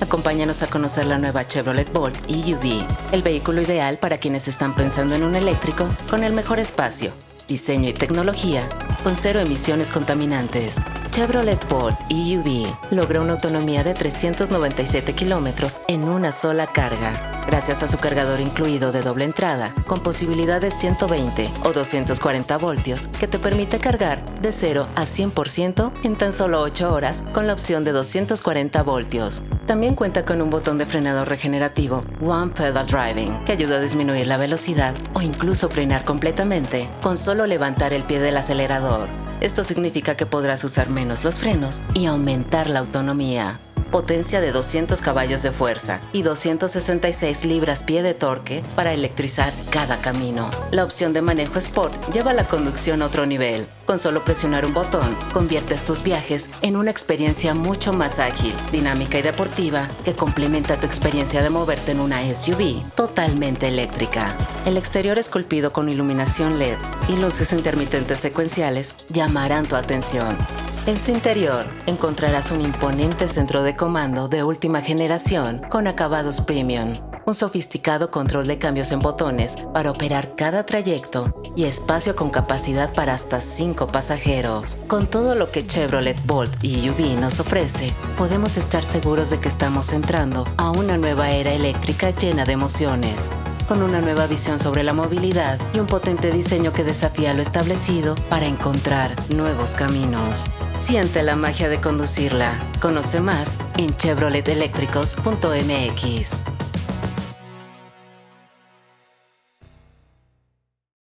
Acompáñanos a conocer la nueva Chevrolet Bolt EUV, el vehículo ideal para quienes están pensando en un eléctrico con el mejor espacio, diseño y tecnología, con cero emisiones contaminantes. Chevrolet Bolt EUV logra una autonomía de 397 kilómetros en una sola carga gracias a su cargador incluido de doble entrada, con posibilidad de 120 o 240 voltios, que te permite cargar de 0 a 100% en tan solo 8 horas con la opción de 240 voltios. También cuenta con un botón de frenado regenerativo One Pedal Driving, que ayuda a disminuir la velocidad o incluso frenar completamente con solo levantar el pie del acelerador. Esto significa que podrás usar menos los frenos y aumentar la autonomía potencia de 200 caballos de fuerza y 266 libras-pie de torque para electrizar cada camino. La opción de manejo Sport lleva la conducción a otro nivel. Con solo presionar un botón, conviertes tus viajes en una experiencia mucho más ágil, dinámica y deportiva que complementa tu experiencia de moverte en una SUV totalmente eléctrica. El exterior esculpido con iluminación LED y luces intermitentes secuenciales llamarán tu atención. En su interior encontrarás un imponente centro de comando de última generación con acabados premium, un sofisticado control de cambios en botones para operar cada trayecto y espacio con capacidad para hasta 5 pasajeros. Con todo lo que Chevrolet Bolt y UV nos ofrece, podemos estar seguros de que estamos entrando a una nueva era eléctrica llena de emociones con una nueva visión sobre la movilidad y un potente diseño que desafía lo establecido para encontrar nuevos caminos. Siente la magia de conducirla. Conoce más en chevroliteléctricos.mx.